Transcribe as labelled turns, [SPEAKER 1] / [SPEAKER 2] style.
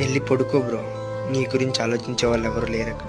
[SPEAKER 1] వెళ్ళి పడుకో బ్రో. నీ గురించి ఆలోచించే వాళ్ళు ఎవరు లేరు అక్కడ